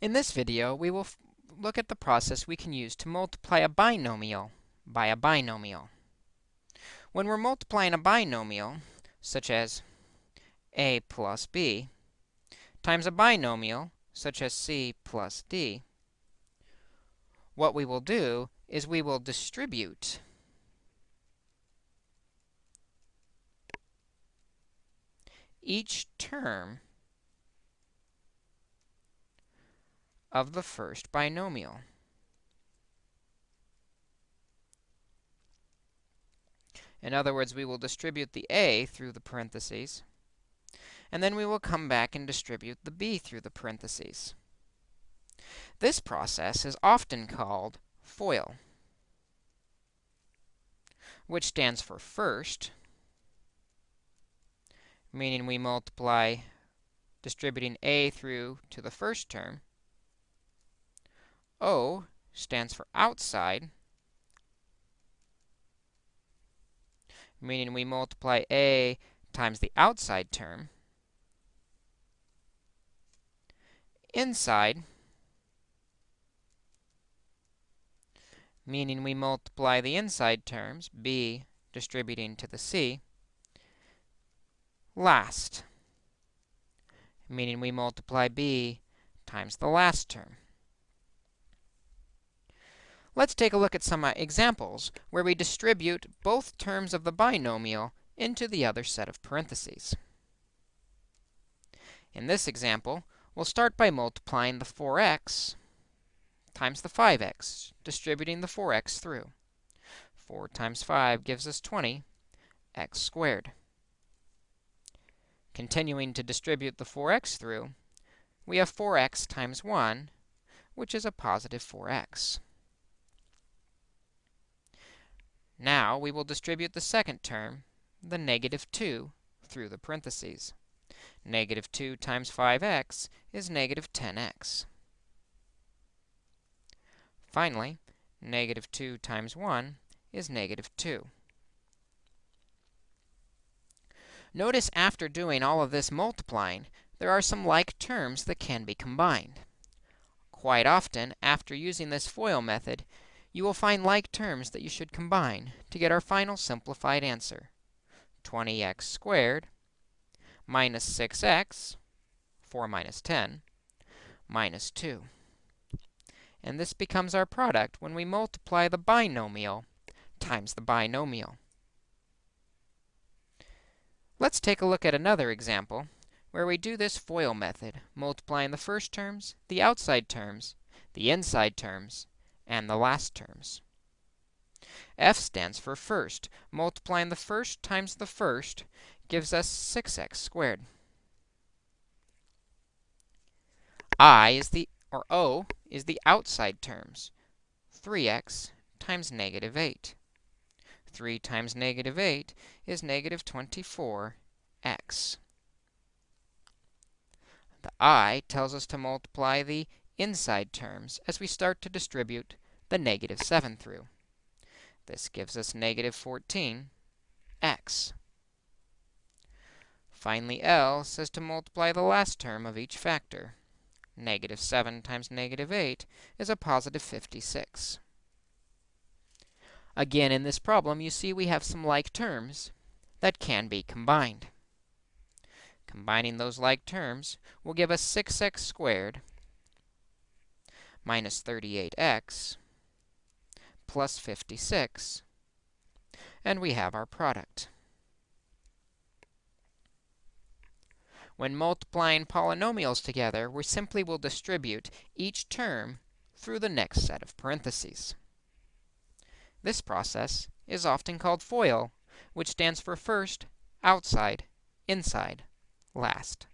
In this video, we will look at the process we can use to multiply a binomial by a binomial. When we're multiplying a binomial, such as a plus b, times a binomial, such as c plus d, what we will do is we will distribute each term of the first binomial. In other words, we will distribute the a through the parentheses, and then we will come back and distribute the b through the parentheses. This process is often called FOIL, which stands for first, meaning we multiply distributing a through to the first term, O stands for outside, meaning we multiply a times the outside term. Inside, meaning we multiply the inside terms, b distributing to the c. Last, meaning we multiply b times the last term. Let's take a look at some uh, examples where we distribute both terms of the binomial into the other set of parentheses. In this example, we'll start by multiplying the 4x times the 5x, distributing the 4x through. 4 times 5 gives us 20 x squared. Continuing to distribute the 4x through, we have 4x times 1, which is a positive 4x. Now we will distribute the second term, the negative 2, through the parentheses. Negative 2 times 5x is negative 10x. Finally, negative 2 times 1 is negative 2. Notice after doing all of this multiplying, there are some like terms that can be combined. Quite often, after using this FOIL method, you will find like terms that you should combine to get our final simplified answer. 20x squared minus 6x, 4 minus 10, minus 2. And this becomes our product when we multiply the binomial times the binomial. Let's take a look at another example where we do this FOIL method, multiplying the first terms, the outside terms, the inside terms, and the last terms. F stands for first. Multiplying the first times the first gives us 6x squared. I is the, or O, is the outside terms. 3x times negative 8. 3 times negative 8 is negative 24x. The I tells us to multiply the inside terms as we start to distribute the negative 7 through. This gives us negative 14x. Finally, L says to multiply the last term of each factor. Negative 7 times negative 8 is a positive 56. Again, in this problem, you see we have some like terms that can be combined. Combining those like terms will give us 6x squared minus 38x plus 56. And we have our product. When multiplying polynomials together, we simply will distribute each term through the next set of parentheses. This process is often called FOIL, which stands for first, outside, inside, last.